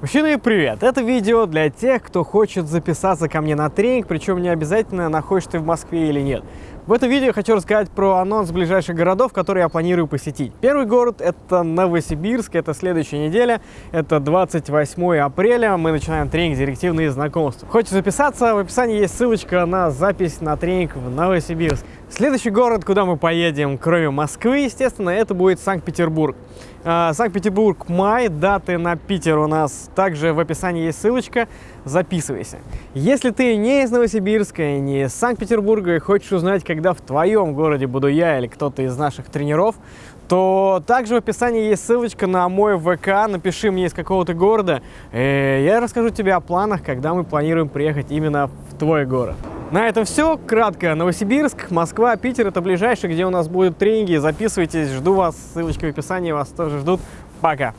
Мужчины, привет! Это видео для тех, кто хочет записаться ко мне на тренинг, причем не обязательно, находишься ты в Москве или нет. В этом видео хочу рассказать про анонс ближайших городов, которые я планирую посетить. Первый город – это Новосибирск, это следующая неделя, это 28 апреля, мы начинаем тренинг «Директивные знакомства». Хочешь записаться? В описании есть ссылочка на запись на тренинг в Новосибирск. Следующий город, куда мы поедем, кроме Москвы, естественно, это будет Санкт-Петербург. А, Санкт-Петербург, май, даты на Питер у нас также в описании есть ссылочка, записывайся. Если ты не из Новосибирска, не из Санкт-Петербурга и хочешь узнать, когда в твоем городе буду я или кто-то из наших тренеров, то также в описании есть ссылочка на мой ВК, напиши мне из какого-то города, и я расскажу тебе о планах, когда мы планируем приехать именно в твой город. На этом все. Кратко. Новосибирск, Москва, Питер – это ближайшие, где у нас будут тренинги. Записывайтесь, жду вас. Ссылочка в описании, вас тоже ждут. Пока!